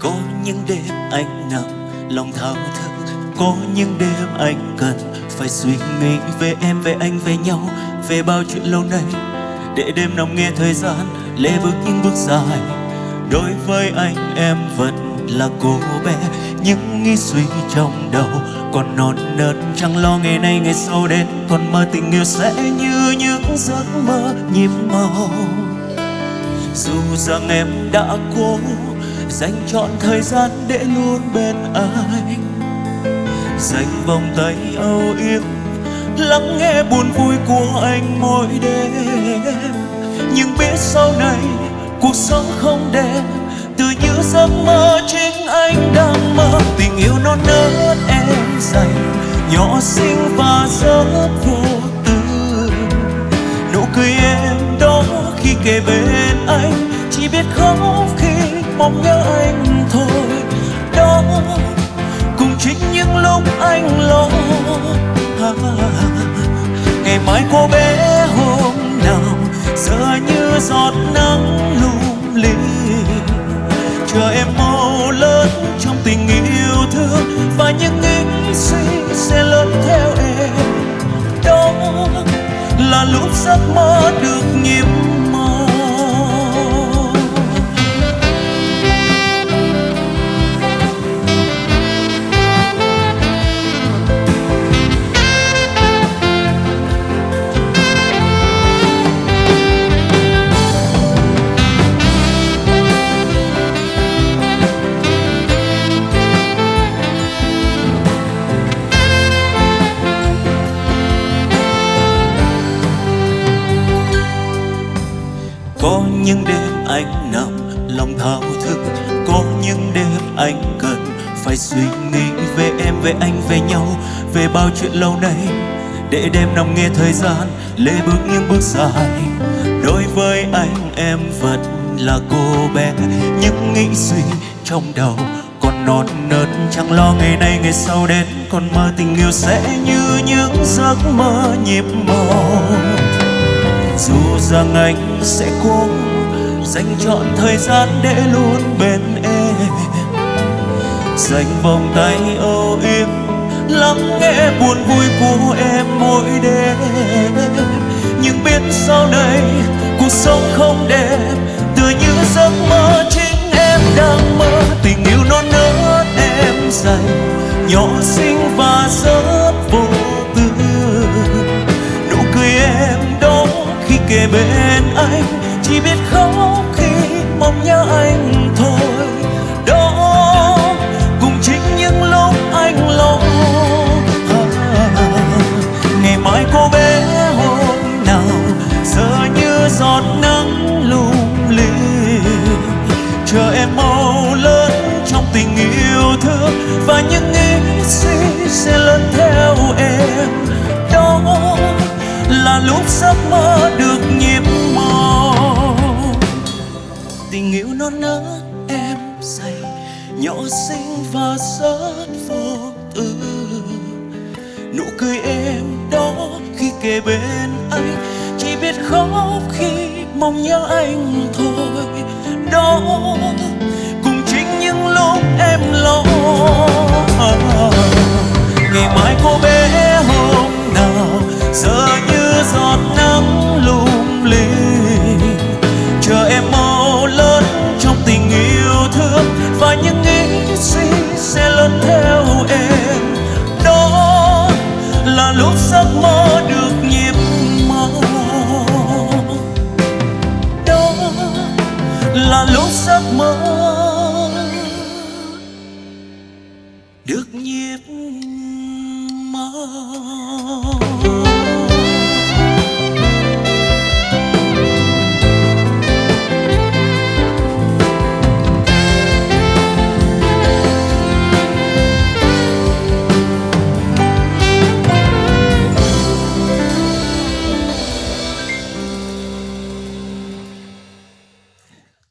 có những đêm anh nằm lòng thao thức. Có những đêm anh cần phải suy nghĩ về em, về anh, về nhau, về bao chuyện lâu nay. Để đêm nằm nghe thời gian, lê bước những bước dài. Đối với anh, em vẫn là cô bé. Những nghĩ suy trong đầu còn non nớt. Chẳng lo ngày nay, ngày sau đến, còn mơ tình yêu sẽ như những giấc mơ nhịp màu. Dù rằng em đã cố dành trọn thời gian để luôn bên anh. Dành vòng tay âu yếm, lắng nghe buồn vui của anh mỗi đêm. Nhưng biết sau này cuộc sống không đẹp, từ những giấc mơ chính anh đang mơ. Tình yêu non nớt em dành, nhỏ xinh và rất vô tư. Nụ cười em đó khi kề bên anh, chỉ biết khóc khi mong nhớ anh thôi. Đó cùng chính những lúc anh lo à, ngày mai cô bé hôm nào giờ như giọt nắng lung linh. Chờ em mau lớn trong tình yêu thương và những nghĩ suy sẽ lớn theo em. Đó là lúc giấc mơ được có những đêm anh nằm lòng thao thức, có những đêm anh cần phải suy nghĩ về em, về anh, về nhau, về bao chuyện lâu nay. Để đêm nằm nghe thời gian, lê bước những bước dài. Đối với anh, em vẫn là cô bé, những nghĩ suy trong đầu còn non nớt. Chẳng lo ngày nay, ngày sau đến, còn mơ tình yêu sẽ như những giấc mơ nhịp màu dù rằng anh sẽ cố dành trọn thời gian để luôn bên em. Dành vòng tay âu yếm, lắng nghe buồn vui của em mỗi đêm. Nhưng biết sau này cuộc sống không đẹp từ như giấc mơ chính em đang mơ. Tình yêu non nớt em dành, nhỏ xinh kề bên anh chỉ biết khóc khi mong nhớ anh thôi. Tình yêu non nớt em dành, nhỏ xinh và rất vô tư. Nụ cười em đó khi kề bên anh, chỉ biết khóc khi mong nhớ anh thôi. Đó cùng chính những lúc em lo là lúc giấc mơ được nhịp màu. Đó là lúc giấc mơ